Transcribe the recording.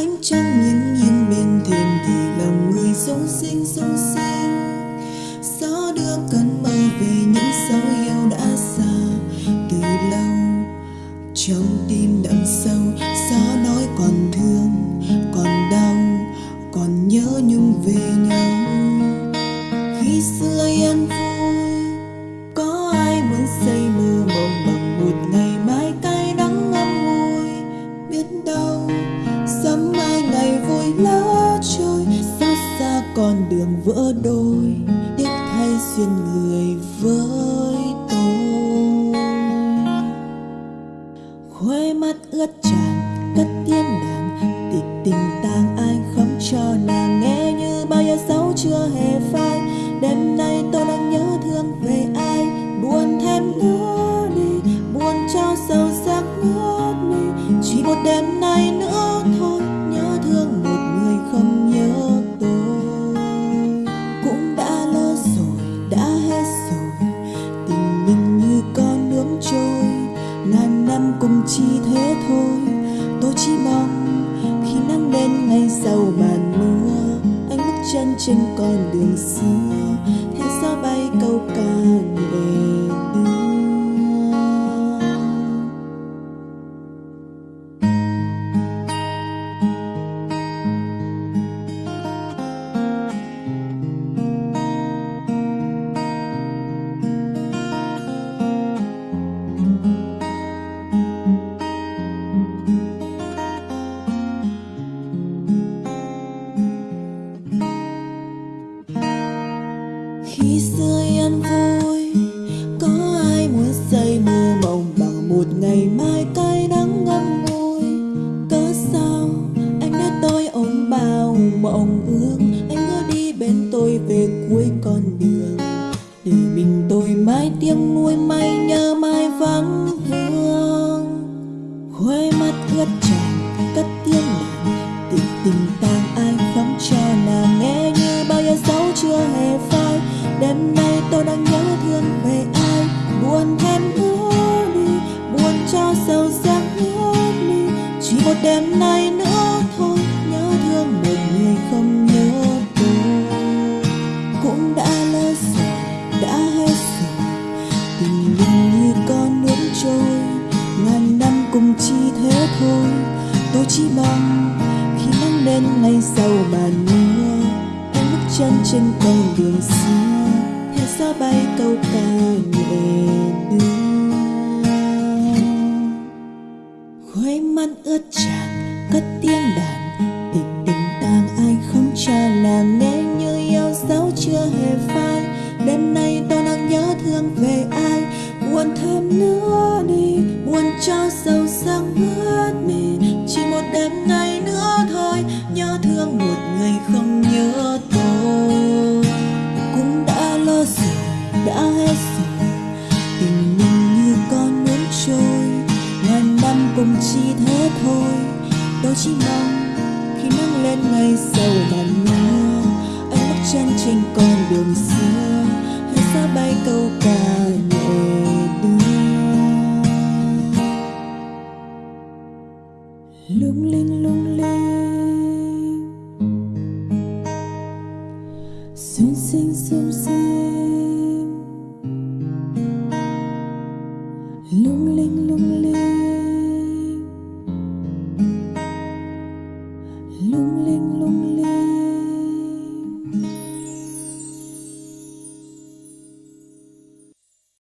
ánh trăng nghiêng nghiêng bên thềm thì lòng người sung sinh sung sinh gió đưa cơn mơ về những dấu yêu đã xa. Từ lâu, trong tim đậm sâu, gió nói còn thương, còn đau, còn nhớ nhung về nhau. Vỡ đôi tiếc thay duyên người với tôi. Khuê mắt ướt tràn cất tiếng đàn, tịch tình tang ai khóc cho nàng nghe như bao giờ dấu chưa hề. Cùng chỉ thế thôi. Tôi chỉ mong khi nắng lên ngay sau màn mưa anh bước chân trên con đường xưa. Mộng ước. Anh cứ đi bên tôi về cuối con đường. Để mình tôi mãi tiếng nuôi mai nhớ mai vắng vương. Khoe mắt ướt tràn thôi. Tôi chỉ mong khi nắng lên ngay sau màn mưa, em bước chân trên con đường xưa, theo gió bay câu ca nhẹ đưa. Khuấy mắt ướt tràn, cất tiếng đàn, tình tình tang ai không cho là nghe như yêu dấu chưa hề phai. Đêm nay tôi đang nhớ thương về ai, buồn thêm nữa đi, buồn cho sâu sắc hơn cùng chỉ thế thôi. Tôi chỉ mong khi nắng lên ngày sau màn mưa anh bước chân trên con đường xưa, hay xa bay câu ca nhẹ đưa. Lung linh lung linh. Lung linh lung linh.